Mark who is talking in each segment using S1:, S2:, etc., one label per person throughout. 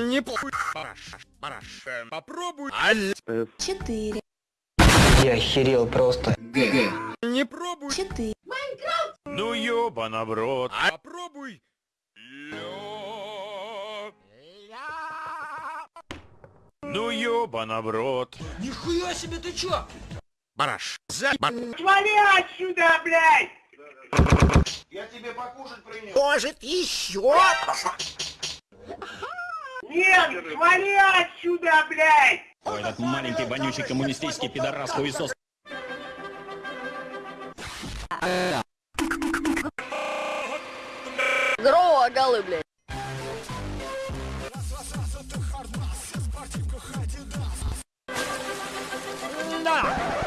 S1: Не по... Параш, параш, э, попробуй. Аль...
S2: четыре,
S3: Я охерел просто.
S1: Не пробуй.
S2: четыре,
S4: Ну ёбана в рот. А
S1: попробуй.
S4: Ну ёбана в рот.
S5: Нихуя себе, ты чё?
S4: Бараш. За...
S6: Свали отсюда, блядь!
S3: Может, еще?
S6: Нет, свали отсюда, блядь!
S7: Ой, этот маленький вонючий коммунистический пидорас хуесос.
S8: грогалы, блядь.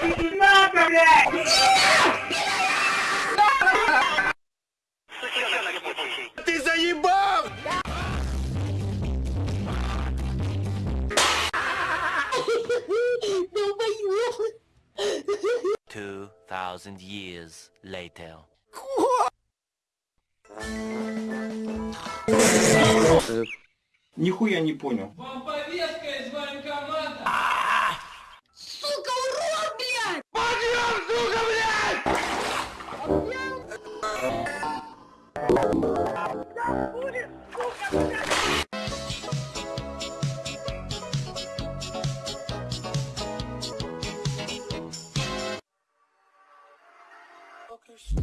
S6: Иди надо, блядь!
S9: 2,000 years later.
S10: Нихуя не понял.
S5: Вам повестка из военкомата!
S2: Сука, урод, блядь! Подъем, сука, блядь! Да будет,
S6: сука, блядь! focus.